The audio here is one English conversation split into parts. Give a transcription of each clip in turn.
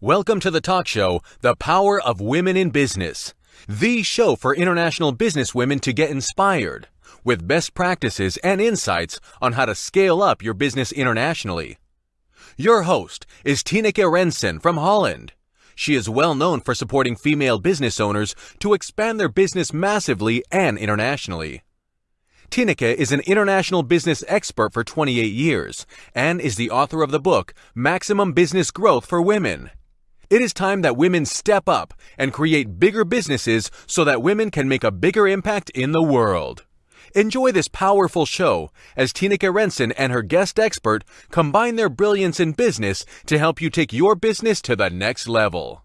Welcome to the talk show, The Power of Women in Business, the show for international business women to get inspired with best practices and insights on how to scale up your business internationally. Your host is Tineke Rensen from Holland. She is well known for supporting female business owners to expand their business massively and internationally. Tineke is an international business expert for 28 years and is the author of the book Maximum Business Growth for Women. It is time that women step up and create bigger businesses so that women can make a bigger impact in the world. Enjoy this powerful show as Tineke Rensen and her guest expert combine their brilliance in business to help you take your business to the next level.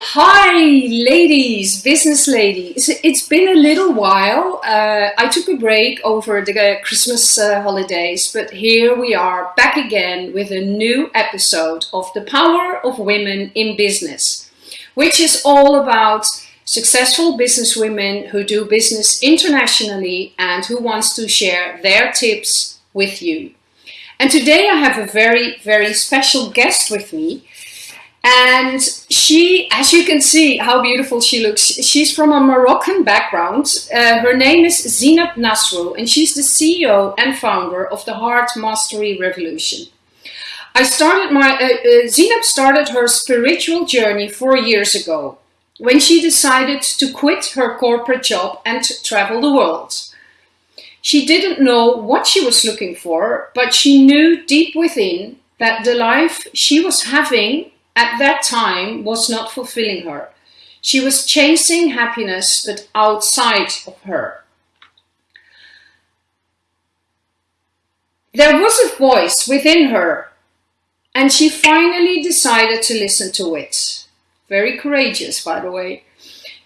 Hi, ladies, business ladies. It's been a little while. Uh, I took a break over the Christmas uh, holidays, but here we are back again with a new episode of The Power of Women in Business, which is all about successful business women who do business internationally and who wants to share their tips with you. And today I have a very, very special guest with me. And she, as you can see how beautiful she looks, she's from a Moroccan background. Uh, her name is Zinab Nasrou and she's the CEO and founder of the Heart Mastery Revolution. I started my, uh, uh, Zinab started her spiritual journey four years ago when she decided to quit her corporate job and travel the world. She didn't know what she was looking for, but she knew deep within that the life she was having at that time was not fulfilling her. She was chasing happiness, but outside of her. There was a voice within her, and she finally decided to listen to it. Very courageous, by the way.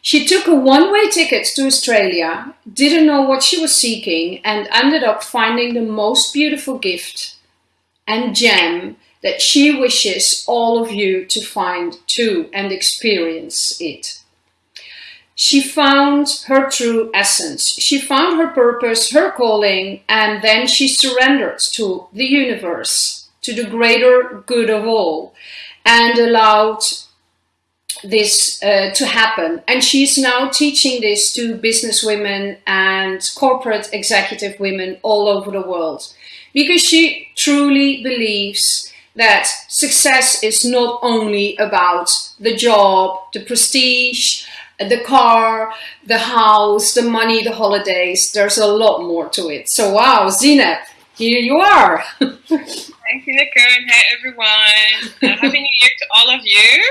She took a one-way ticket to Australia, didn't know what she was seeking, and ended up finding the most beautiful gift and gem that she wishes all of you to find too and experience it. She found her true essence. She found her purpose, her calling, and then she surrendered to the universe, to the greater good of all, and allowed this uh, to happen. And she's now teaching this to business women and corporate executive women all over the world because she truly believes that success is not only about the job, the prestige, the car, the house, the money, the holidays. There's a lot more to it. So wow, Zinab, here you are. Thank you, and hey everyone. Uh, Happy New Year to all of you.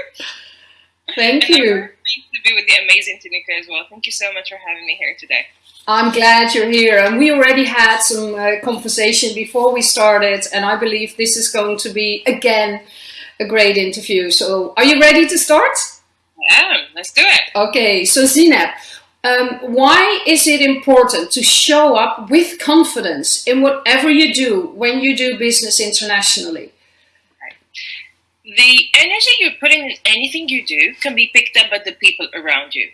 Thank and you. To be with the amazing Tineke as well. Thank you so much for having me here today. I'm glad you're here. And we already had some uh, conversation before we started, and I believe this is going to be, again, a great interview. So are you ready to start? Yeah, let's do it. Okay, so Zinab, um, why is it important to show up with confidence in whatever you do when you do business internationally? The energy you're putting in anything you do can be picked up by the people around you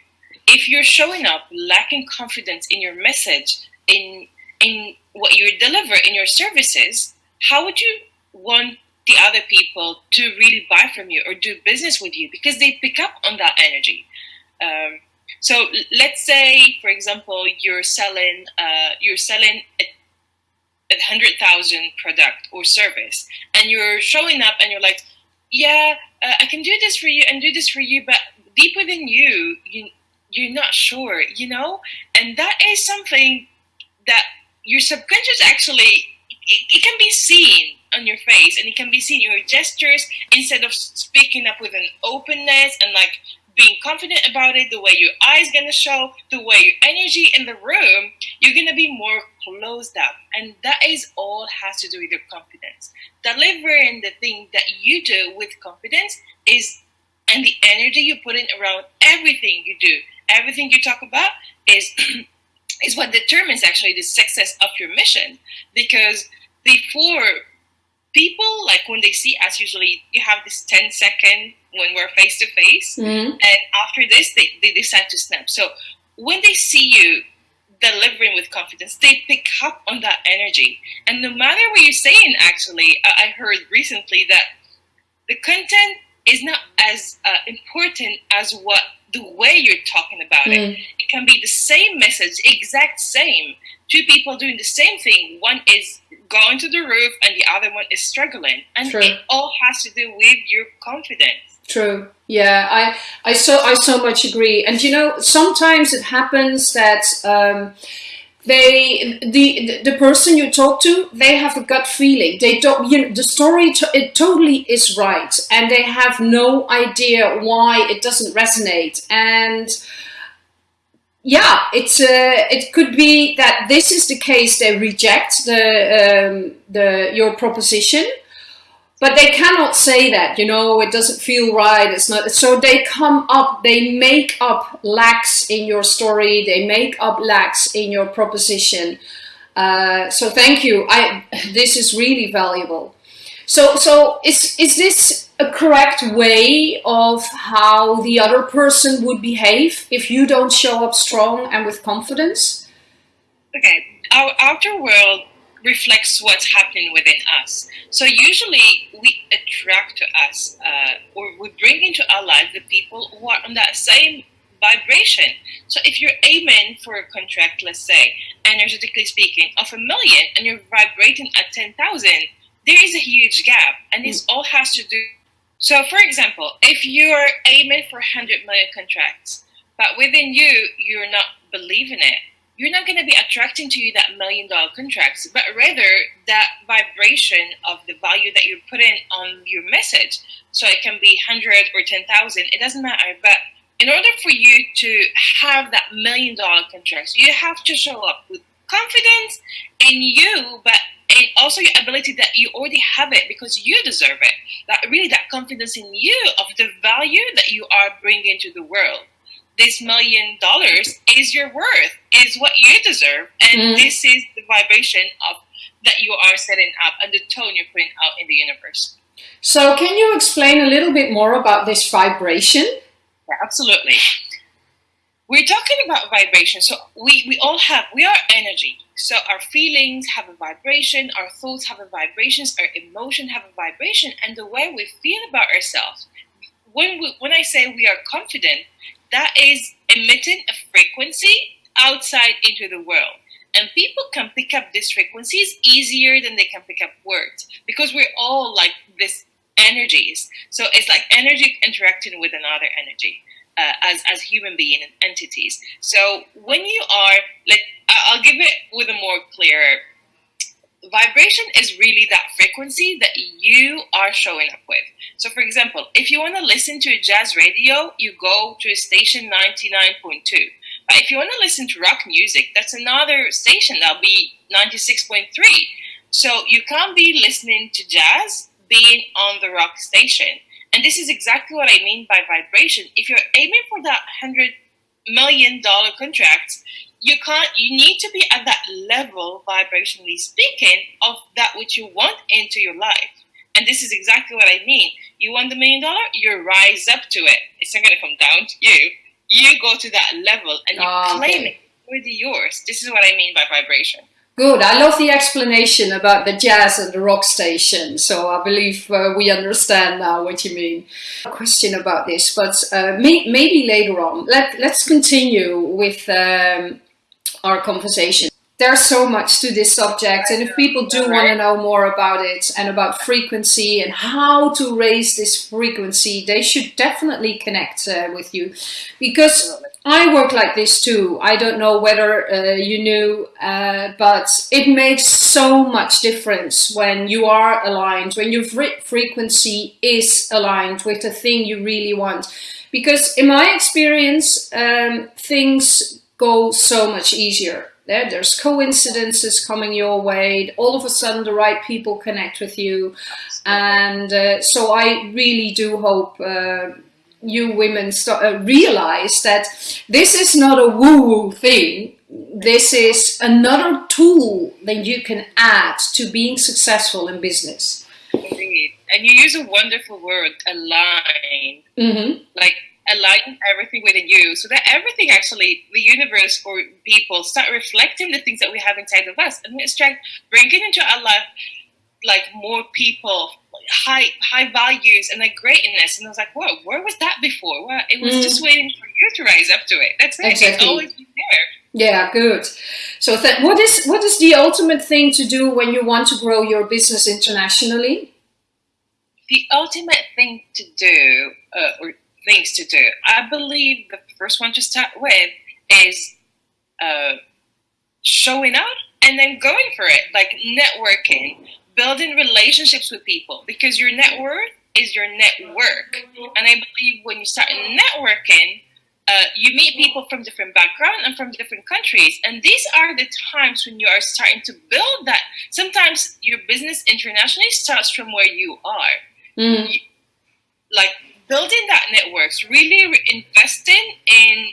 if you're showing up lacking confidence in your message, in in what you deliver in your services, how would you want the other people to really buy from you or do business with you because they pick up on that energy. Um, so let's say, for example, you're selling uh, you're selling a, a hundred thousand product or service, and you're showing up and you're like, yeah, uh, I can do this for you and do this for you, but deep within you, you you're not sure, you know? And that is something that your subconscious actually, it, it, can be seen on your face and it can be seen in your gestures instead of speaking up with an openness and like being confident about it, the way your eyes gonna show, the way your energy in the room, you're gonna be more closed up. And that is all has to do with your confidence. Delivering the thing that you do with confidence is and the energy you put in around everything you do everything you talk about is is what determines actually the success of your mission. Because before people like when they see us usually you have this 10 second when we're face to face and after this they, they decide to snap. So when they see you delivering with confidence they pick up on that energy. And no matter what you're saying actually i heard recently that the content is not as uh, important as what the way you're talking about mm. it. It can be the same message, exact same. Two people doing the same thing. One is going to the roof, and the other one is struggling, and True. it all has to do with your confidence. True. Yeah, I I so I so much agree. And you know, sometimes it happens that. Um, they the the person you talk to they have a gut feeling. They don't you know the story to, it totally is right and they have no idea why it doesn't resonate. And yeah it's uh, it could be that this is the case they reject the um, the your proposition but they cannot say that you know it doesn't feel right it's not so they come up they make up lacks in your story they make up lacks in your proposition. Uh, so thank you i this is really valuable. So so is is this a correct way of how the other person would behave if you don't show up strong and with confidence? Okay our outer world reflects what's happening within us. So usually we attract to us uh, or we bring into our lives the people who are on that same vibration. So if you're aiming for a contract, let's say, energetically speaking, of a million and you're vibrating at 10,000, there is a huge gap and this all has to do. So for example, if you're aiming for 100 million contracts, but within you, you're not believing it, you're not going to be attracting to you that million dollar contracts, but rather that vibration of the value that you're putting on your message. So it can be 100 or 10,000, it doesn't matter. But in order for you to have that million dollar contracts, you have to show up with confidence in you, but and also your ability that you already have it because you deserve it. That really that confidence in you of the value that you are bringing to the world this million dollars is your worth, is what you deserve, and mm. this is the vibration of that you are setting up and the tone you're putting out in the universe. So, can you explain a little bit more about this vibration? Yeah, absolutely. We're talking about vibration. So we, we all have, we are energy. So our feelings have a vibration, our thoughts have a vibration, our emotion have a vibration, and the way we feel about ourselves. When we, when I say we are confident, that is emitting a frequency outside into the world. And people can pick up these frequencies easier than they can pick up words because we're all like this energies. So it's like energy interacting with another energy uh, as, as human being entities. So when you are, like, I'll give it with a more clear vibration is really that frequency that you are showing up with. So, for example, if you want to listen to a jazz radio, you go to a station 99.2. But if you want to listen to rock music, that's another station that'll be 96.3. So, you can't be listening to jazz being on the rock station. And this is exactly what I mean by vibration. If you're aiming for that $100 million contract, you can't you need to be at that level vibrationally speaking of that which you want into your life and this is exactly what i mean you want the million dollar you rise up to it it's not going to come down to you you go to that level and you oh, claim okay. it already yours this is what i mean by vibration Good. I love the explanation about the jazz and the rock station. So I believe uh, we understand now what you mean. A question about this, but uh, may maybe later on. Let, let's continue with um, our conversation. There's so much to this subject, and if people do want to know more about it and about frequency and how to raise this frequency, they should definitely connect uh, with you because I work like this too. I don't know whether uh, you knew, uh, but it makes so much difference when you are aligned, when your frequency is aligned with the thing you really want. Because in my experience, um, things go so much easier. There, there's coincidences coming your way. All of a sudden, the right people connect with you, and uh, so I really do hope uh, you women start, uh, realize that this is not a woo-woo thing. This is another tool that you can add to being successful in business. Indeed, and you use a wonderful word, align. Mm -hmm. Like align everything within you so that everything actually, the universe or people start reflecting the things that we have inside of us and we start bringing into our life like more people, high high values and like greatness. And I was like, whoa, where was that before? Well, it was mm. just waiting for you to rise up to it. That's it. Exactly. It's always been there. Yeah, good. So, th- what is what is the ultimate thing to do when you want to grow your business internationally? The ultimate thing to do, uh, or things to do, I believe the first one to start with is uh, showing up and then going for it, like networking, building relationships with people, because your network is your network. And I believe when you start networking, uh, you meet people from different backgrounds and from different countries and these are the times when you are starting to build that sometimes your business internationally starts from where you are mm. you, like building that networks really investing in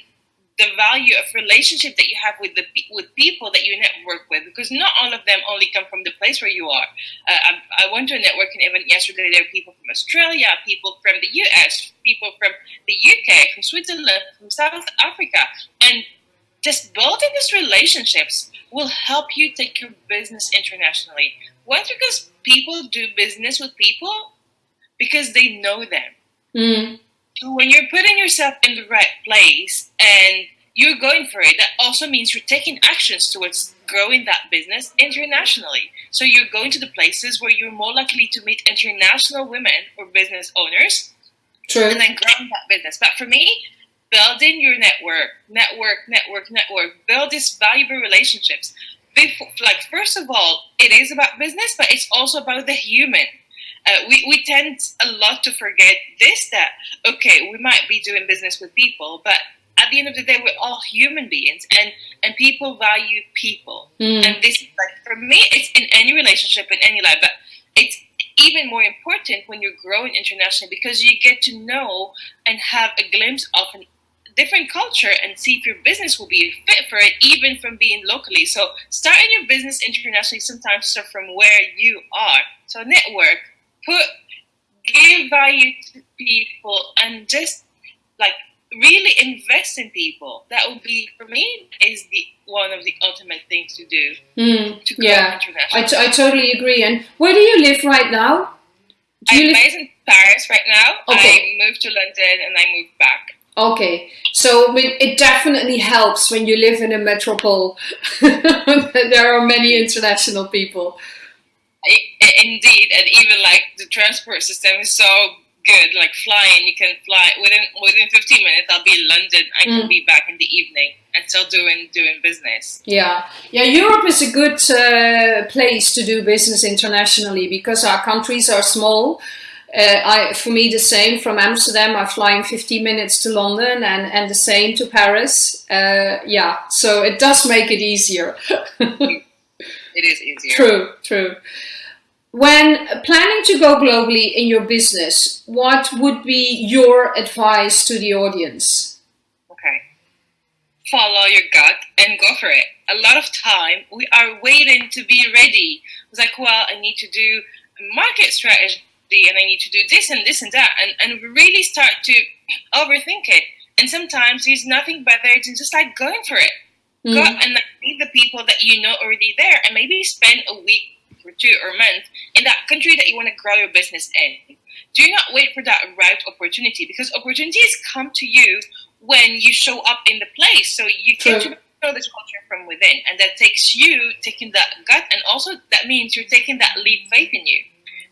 the value of relationship that you have with the with people that you network with because not all of them only come from the place where you are. Uh, I, I, went to a networking event yesterday. There were people from Australia, people from the US, people from the UK, from Switzerland, from South Africa, and just building these relationships will help you take your business internationally. Why? because people do business with people because they know them. Mm when you're putting yourself in the right place and you're going for it, that also means you're taking actions towards growing that business internationally. So you're going to the places where you're more likely to meet international women or business owners True. and then growing that business. But for me, building your network, network, network, network, build these valuable relationships. Before, like, first of all, it is about business, but it's also about the human uh, we, we tend a lot to forget this that, okay, we might be doing business with people, but at the end of the day, we're all human beings and, and people value people. Mm. And this, like, for me, it's in any relationship, in any life, but it's even more important when you're growing internationally because you get to know and have a glimpse of a different culture and see if your business will be fit for it, even from being locally. So starting your business internationally sometimes start from where you are. So network, put give value to people and just like really invest in people. That would be for me is the one of the ultimate things to do. Mm, to yeah, I, t- I totally agree. And where do you live right now? Do I'm live- based in Paris right now. Okay. I moved to London and I moved back. Okay, so it definitely helps when you live in a metropole. there are many international people indeed, and even like the transport system is so good. Like flying, you can fly within within 15 minutes. I'll be in London. I can mm. be back in the evening and still doing doing business. Yeah, yeah. Europe is a good uh, place to do business internationally because our countries are small. Uh, I, for me, the same from Amsterdam. I fly in 15 minutes to London, and and the same to Paris. Uh, yeah, so it does make it easier. it is easier. True, true. When planning to go globally in your business, what would be your advice to the audience? Okay. Follow your gut and go for it. A lot of time we are waiting to be ready. It's like, well, I need to do a market strategy and I need to do this and this and that. And, and we really start to overthink it. And sometimes there's nothing better than just like going for it. Mm. Go and meet the people that you know already there and maybe spend a week for two or a month in that country that you want to grow your business in. Do not wait for that right opportunity because opportunities come to you when you show up in the place. So you get to know this culture from within, and that takes you taking that gut, and also that means you're taking that leap faith in you.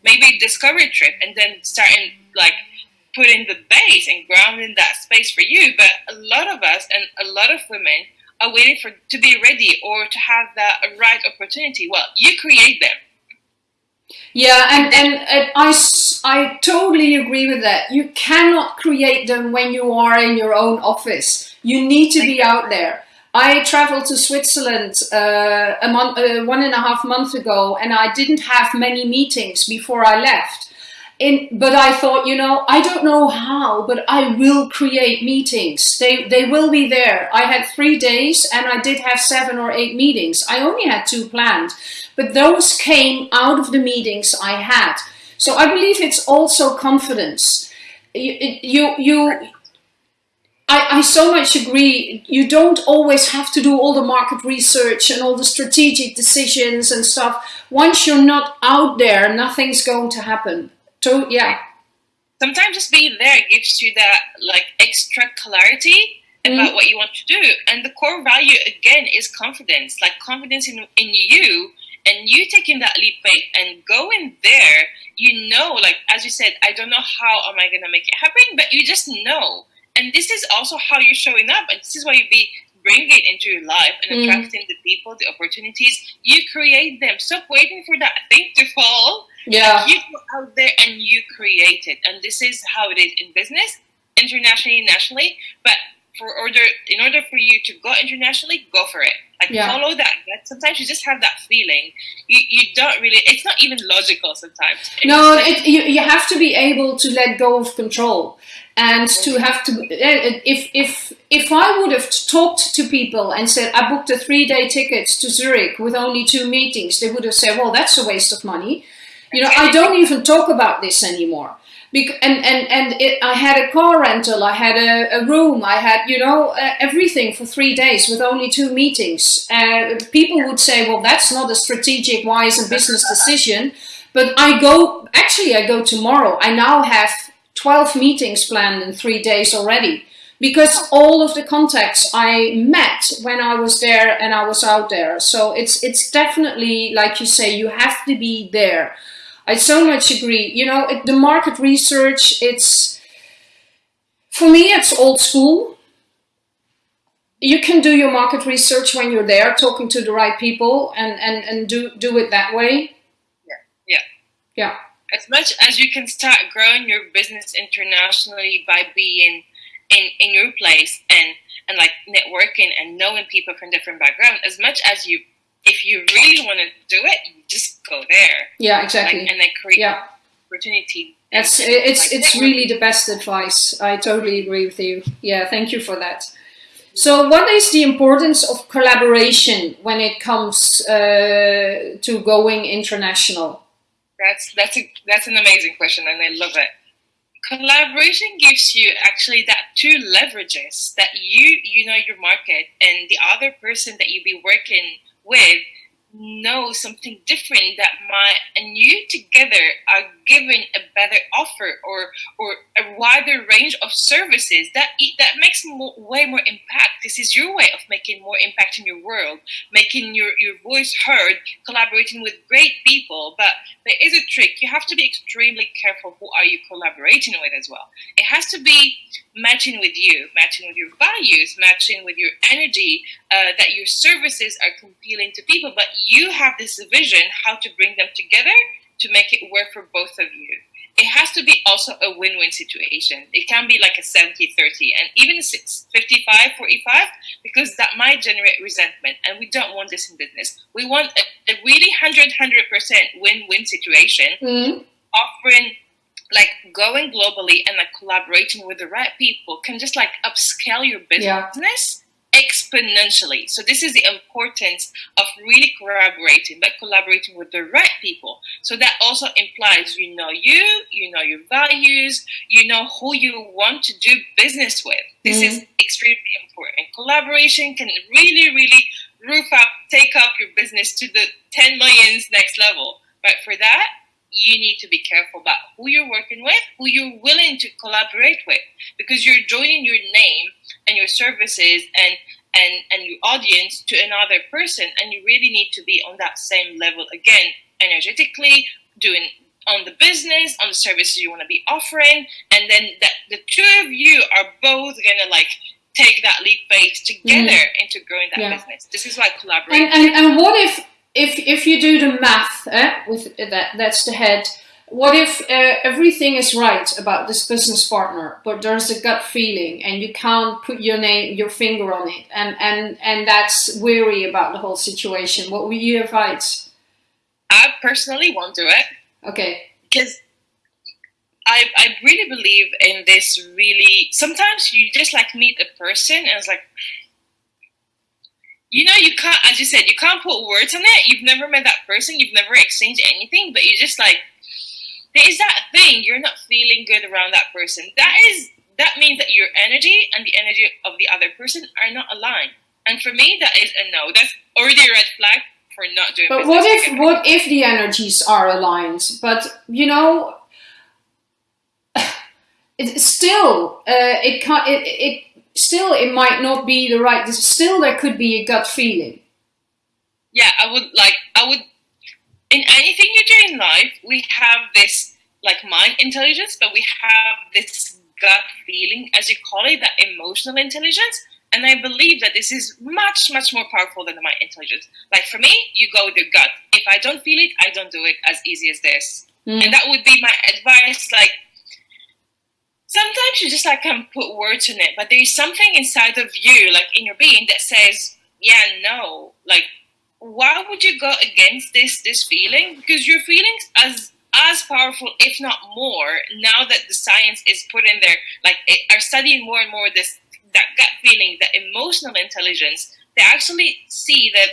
Maybe discovery trip, and then starting like putting the base and grounding that space for you. But a lot of us and a lot of women are waiting for to be ready or to have the right opportunity. Well, you create them. Yeah, and, and, and I, I totally agree with that. You cannot create them when you are in your own office. You need to be out there. I traveled to Switzerland uh, a month, uh, one and a half months ago, and I didn't have many meetings before I left. In, but I thought, you know, I don't know how, but I will create meetings. They, they will be there. I had three days and I did have seven or eight meetings. I only had two planned, but those came out of the meetings I had. So I believe it's also confidence. You, you, you I, I so much agree. You don't always have to do all the market research and all the strategic decisions and stuff. Once you're not out there, nothing's going to happen. So yeah. Sometimes just being there gives you that like extra clarity about mm what you want to do. And the core value again is confidence. Like confidence in in you and you taking that leap faith and going there, you know, like as you said, I don't know how am I gonna make it happen, but you just know and this is also how you're showing up and this is why you be bring it into your life and mm. attracting the people the opportunities you create them stop waiting for that thing to fall yeah. You go out there and you create it. And this is how it is in business internationally nationally. But for order in order for you to go internationally go for it. Like yeah. follow that. Sometimes you just have that feeling. You, you don't really it's not even logical sometimes. It's no like, it, you, you have to be able to let go of control and to have to eh, if if if I would have talked to people and said I booked a three day ticket to Zurich with only two meetings, they would have said, "Well, that's a waste of money." You know, I don't even talk about this anymore. And and and it, I had a car rental, I had a, a room, I had you know uh, everything for three days with only two meetings. Uh, people would say, "Well, that's not a strategic, wise, and business decision." But I go actually, I go tomorrow. I now have 12 meetings planned in three days already because all of the contacts I met when I was there and I was out there. So it's it's definitely like you say, you have to be there. I so much agree. You know, it, the market research, it's for me, it's old school. You can do your market research when you're there, talking to the right people, and and and do do it that way. Yeah, yeah, yeah as much as you can start growing your business internationally by being in, in your place and, and like networking and knowing people from different backgrounds, as much as you, if you really want to do it, just go there. Yeah, exactly. Like, and then create yeah. opportunity. It's, it's, like it's really the best advice. I totally agree with you. Yeah, thank you for that. So, what is the importance of collaboration when it comes uh, to going international? That's that's a that's an amazing question, and I love it. Collaboration gives you actually that two leverages that you you know your market and the other person that you be working with know something different that my and you together are given a better offer or or a wider range of services that that makes more, way more impact. This is your way of making more impact in your world making your your voice heard collaborating with great people. But there is a trick. You have to be extremely careful who are you collaborating with as well. It has to be matching with you matching with your values matching with your energy uh, that your services are compelling to people. But you have this vision how to bring them together to make it work for both of you. It has to be also a win-win situation. It can be like a 70-30 and even 55-45 because that might generate resentment and we don't want this in business. We want a, a really 100-100% win-win situation mm-hmm. offering like going globally and like collaborating with the right people can just like upscale your business yeah exponentially. So this is the importance of really collaborating, but collaborating with the right people. So that also implies you know you, you know your values, you know who you want to do business with. This mm-hmm. is extremely important. Collaboration can really, really roof up, take up your business to the 10 millions next level. But for that, you need to be careful about who you're working with, who you're willing to collaborate with, because you're joining your name and your services and and and your audience to another person, and you really need to be on that same level again, energetically, doing on the business, on the services you want to be offering, and then that the two of you are both gonna like take that leap phase together mm. into growing that yeah. business. This is why collaboration. And, and, and what if if if you do the math eh, with that that's the head what if uh, everything is right about this business partner but there's a gut feeling and you can't put your name your finger on it? And and and that's weary about the whole situation. What would you advise? I personally won't do it. Okay. Because I, I really believe in this really sometimes you just like meet a person and it's like you know, you can't, as you said, you can't put words on it. You've never met that person, you've never exchanged anything, but you just like, there is that thing, you're not feeling good around that person. That is, that means that your energy and the energy of the other person are not aligned. And for me, that is a no. That's already a red flag for not doing. But what if together. what if the energies are aligned? But you know, it still uh, it can it, it still it might not be the right. Still, there could be a gut feeling. Yeah, I would like. I would. In anything you do in life, we have this like mind intelligence, but we have this gut feeling, as you call it, that emotional intelligence. And I believe that this is much, much more powerful than the mind intelligence. Like for me, you go with your gut. If I don't feel it, I don't do it as easy as this. Mm. And that would be my advice. Like sometimes you just like can put words in it, but there's something inside of you, like in your being, that says, "Yeah, no." Like, why would you go against this this feeling? Because your feelings as as powerful, if not more, now that the science is put in there, like it, are studying more and more this that gut feeling, that emotional intelligence. They actually see that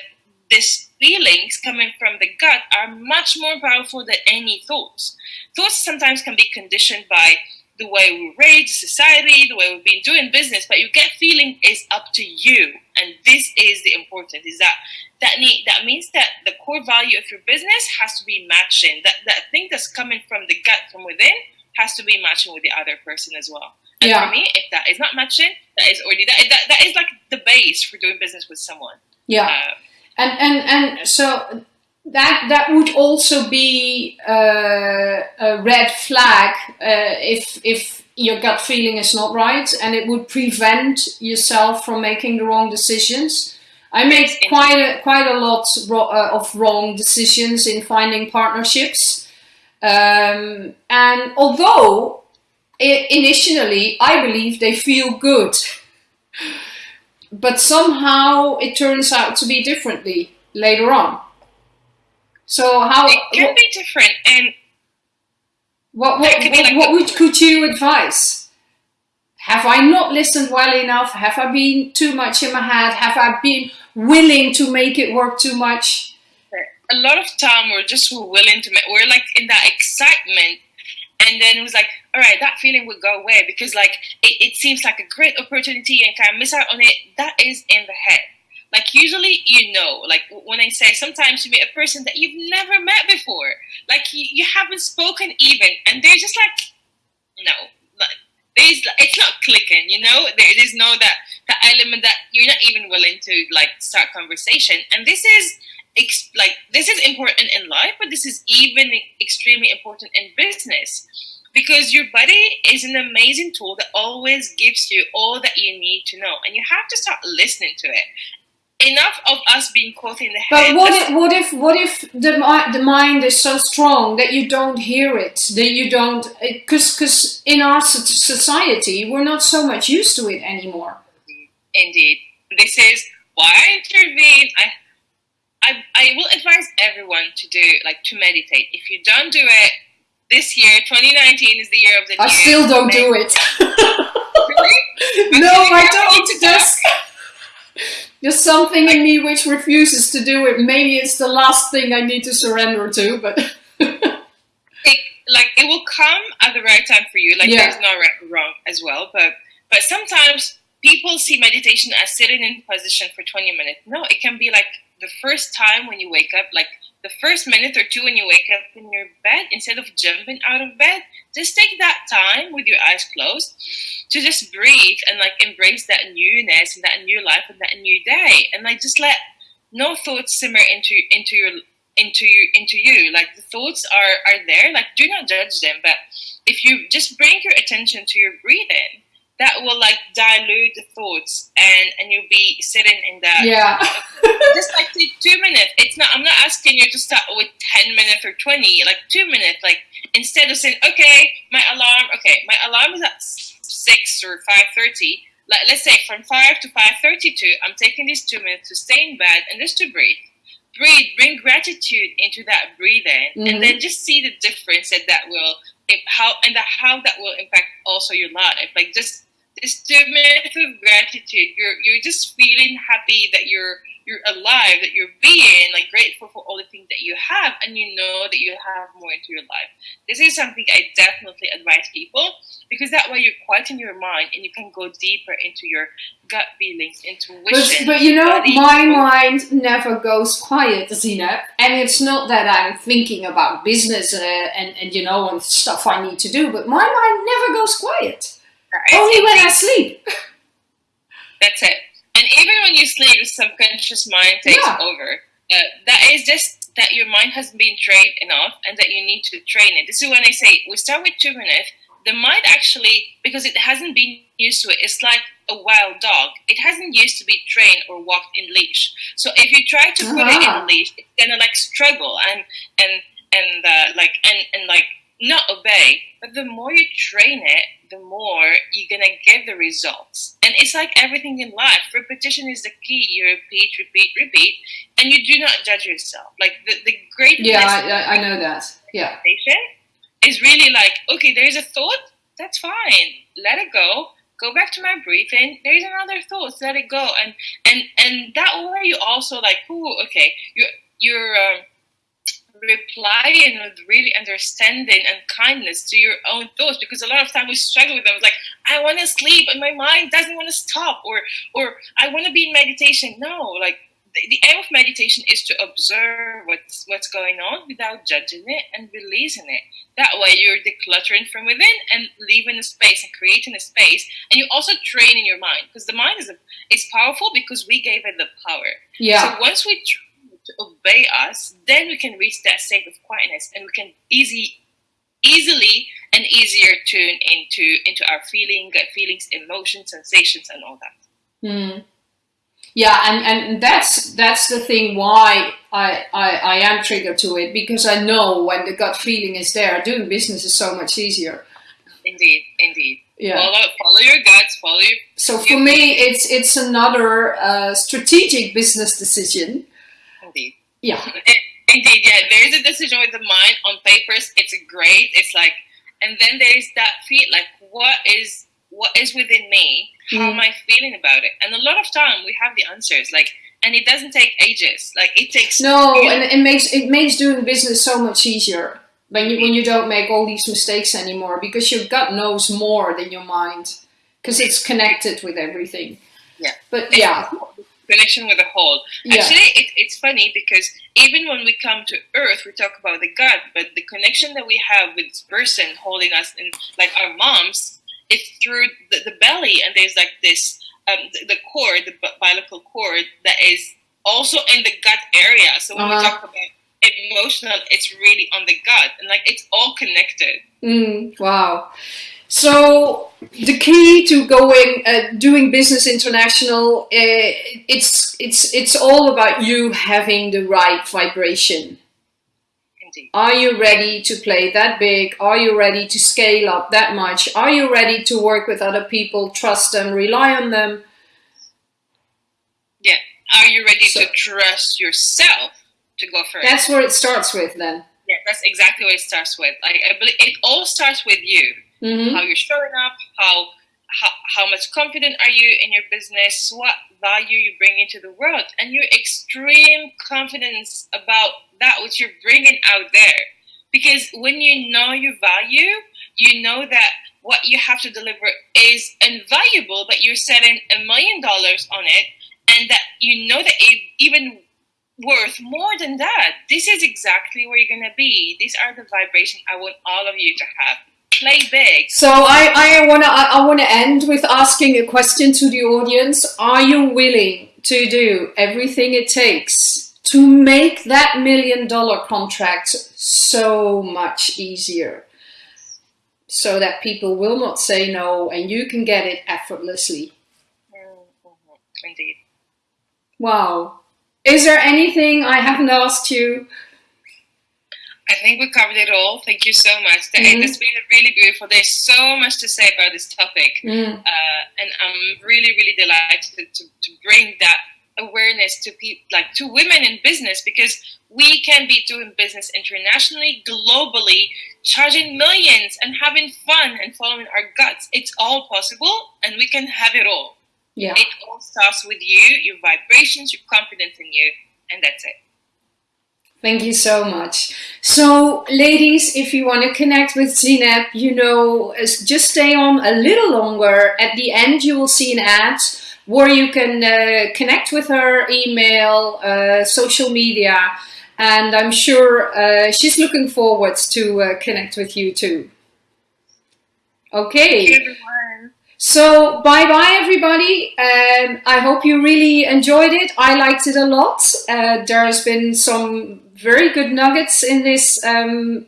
these feelings coming from the gut are much more powerful than any thoughts. Thoughts sometimes can be conditioned by the way we raise society, the way we've been doing business, but you get feeling is up to you. And this is the important, is that that need that means that the core value of your business has to be matching. That that thing that's coming from the gut from within has to be matching with the other person as well. And yeah. for me, if that is not matching, that is already that, that, that is like the base for doing business with someone. Yeah. Uh, and and and so that that would also be uh, a red flag uh, if if your gut feeling is not right, and it would prevent yourself from making the wrong decisions. I made quite a, quite a lot uh, of wrong decisions in finding partnerships, um, and although initially I believe they feel good, but somehow it turns out to be differently later on. So how it can what, be different, and what what what, like what would could you advise? Have I not listened well enough? Have I been too much in my head? Have I been willing to make it work too much? A lot of time we're just willing to make. We're like in that excitement, and then it was like, all right, that feeling would go away because like it, it seems like a great opportunity, and can I miss out on it? That is in the head like usually you know like when i say sometimes you meet a person that you've never met before. Like you, you haven't spoken even and they're just like no like, there's it's not clicking you know? There is no that that element that you're not even willing to like start conversation. And this is like this is important in life but this is even extremely important in business. Because your body is an amazing tool that always gives you all that you need to know and you have to start listening to it enough of us being caught in the head. But what if, what if, what if the the mind is so strong that you don't hear it, that you don't, because because in our society we're not so much used to it anymore. Indeed, this is why I intervene. I, I, I will advise everyone to do like to meditate. If you don't do it this year, 2019 is the year of the. I still don't do it. really? no, I don't. Just. There's something in me which refuses to do it. Maybe it's the last thing I need to surrender to, but it, like it will come at the right time for you. Like yeah. there's no right or wrong as well, but but sometimes people see meditation as sitting in position for 20 minutes. No, it can be like the first time when you wake up, like the first minute or two when you wake up in your bed, instead of jumping out of bed, just take that time with your eyes closed to just breathe and like embrace that newness and that new life and that new day. And like just let no thoughts simmer into into your into you into you. Like the thoughts are are there, like do not judge them. But if you just bring your attention to your breathing, that will like dilute the thoughts and and you'll be sitting in that yeah just like take two minutes it's not i'm not asking you to start with 10 minutes or 20 like two minutes like instead of saying okay my alarm okay my alarm is at 6 or 5.30 like let's say from 5 to 5.32 i'm taking these two minutes to stay in bed and just to breathe. Breathe bring gratitude into that breathing mm-hmm. and then just see the difference that that will how and the, how that will impact also your life. Like just Myth of gratitude. You're you're just feeling happy that you're you're alive, that you're being like grateful for all the things that you have, and you know that you have more into your life. This is something I definitely advise people because that way you're quiet in your mind and you can go deeper into your gut feelings, intuition. But, but you know, my mind never goes quiet, Zina, and it's not that I'm thinking about business uh, and and you know and stuff I need to do, but my mind never goes quiet. Only when I sleep. That's it. And even when you sleep, the subconscious mind takes yeah. over. Uh, that is just that your mind hasn't been trained enough and that you need to train it. This is when I say we start with two minutes. The mind actually, because it hasn't been used to it, it's like a wild dog. It hasn't used to be trained or walked in leash. So if you try to put uh-huh. it in uh-huh. leash, it's gonna like struggle and and and uh, like and and like not obey. But the more you train it, the more you're gonna get the results. And it's like everything in life. Repetition is the key. You repeat, repeat, repeat, and you do not judge yourself. Like the, the great Yeah, I, I know that. Yeah. Is really like, okay, there's a thought, that's fine. Let it go. Go back to my breathing. There's another thought. Let it go. And and and that way you also like, oh, okay, you're you're um, replying with really understanding and kindness to your own thoughts because a lot of time we struggle with them. It's like i want to sleep and my mind doesn't want to stop or or i want to be in meditation. No like the, the aim of meditation is to observe what's what's going on without judging it and releasing it. That way you're decluttering from within and leaving a space and creating a space and you also training your mind because the mind is a, is powerful because we gave it the power. Yeah. So once we to obey us, then we can reach that state of quietness and we can easy easily and easier tune into into our feeling, feelings, emotions, sensations and all that. Mm. Yeah, and, and that's that's the thing why I, I, I am triggered to it because I know when the gut feeling is there, doing business is so much easier. Indeed, indeed. Yeah. Follow, follow your guts. Follow your. So for me, it's it's another uh, strategic business decision. Yeah. Indeed, yeah. There is a decision with the mind on papers. It's great. It's like, and then there is that feel like what is what is within me? How mm. am I feeling about it? And a lot of time we have the answers. Like, and it doesn't take ages. Like it takes. No, and it makes it makes doing business so much easier when you when you don't make all these mistakes anymore because your gut knows more than your mind because it's connected with everything. Yeah. But yeah connection with the whole. Yeah. Actually, it, it's funny because even when we come to Earth, we talk about the gut, but the connection that we have with this person holding us in, like our moms, it's through the, the belly, and there's like this um, the, the cord, the umbilical cord, that is also in the gut area. So when uh-huh. we talk about emotional, it's really on the gut, and like it's all connected. Mm, wow. So the key to going uh, doing business international, uh, it's it's it's all about you having the right vibration. Indeed. Are you ready to play that big? Are you ready to scale up that much? Are you ready to work with other people, trust them, rely on them? Yeah. Are you ready so, to trust yourself to go first? That's where it starts with then. Yeah, that's exactly what it starts with. Like I believe it all starts with you mm-hmm. how you're showing up, how, how how much confident are you in your business, what value you bring into the world, and your extreme confidence about that which you're bringing out there. Because when you know your value, you know that what you have to deliver is invaluable, but you're setting a million dollars on it, and that you know that it even worth more than that. This is exactly where you're gonna be. These are the vibrations I want all of you to have play big. So I, I wanna I, wanna end with asking a question to the audience. Are you willing to do everything it takes to make that million dollar contract so much easier? So that people will not say no and you can get it effortlessly. Indeed. Wow. Is there anything I haven't asked you I think we covered it all. Thank you so much. Mm-hmm. It's been really beautiful. There's so much to say about this topic, mm. uh, and I'm really, really delighted to, to, to, bring that awareness to people like to women in business because we can be doing business internationally globally charging millions and having fun and following our guts it's all possible and we can have it all yeah it all starts with you your vibrations your confidence in you and that's it Thank you so much. So, ladies, if you want to connect with Zineb, you know, just stay on a little longer. At the end, you will see an ad where you can uh, connect with her, email, uh, social media, and I'm sure uh, she's looking forward to uh, connect with you too. Okay. Thank you, everyone. So bye bye everybody. Um, I hope you really enjoyed it. I liked it a lot. Uh, there's been some very good nuggets in this um,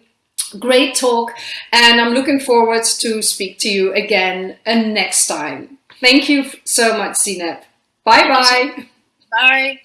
great talk and I'm looking forward to speak to you again and next time. Thank you so much, Zineb. Bye bye. Bye.